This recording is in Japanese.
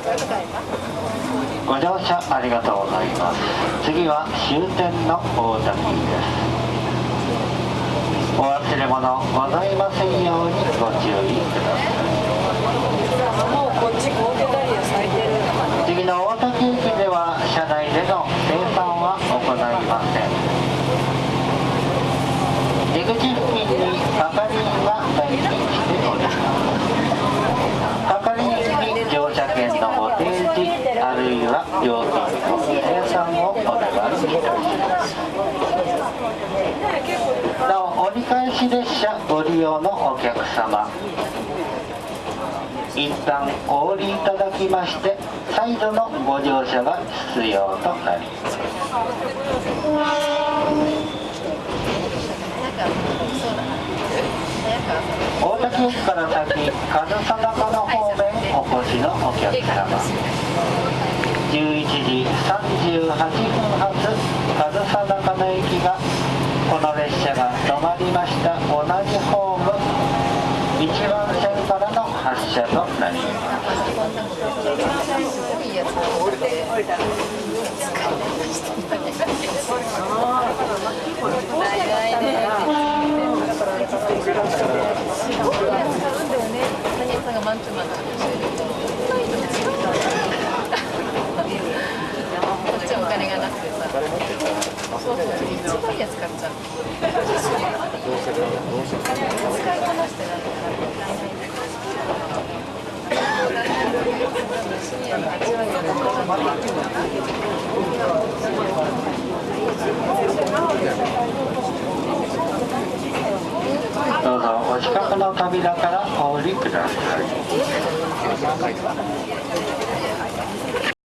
ご乗車ありがとうございます。次は終点の大滝ですお忘れ物ございませんようにご注意ください。もうこっちコーテダリア咲いてる次の大滝駅では車内での生産は行いません。出口付近に係員が待機しております係員に乗車券のご提示あるいは料金の生産をなお折り返し列車ご利用のお客様。一旦お降りいただきまして再度のご乗車が必要となります。大滝駅から先上総中の方面お越しのお客様。11時38分発上総中の駅がこの列車が止まりました。同じホーム1番線からの発車となりますマンツーマンなんですよこっちはお金がなくてさそうそう一番安かった使いこなしてない深夜の8割どうぞお近くの扉からお降りください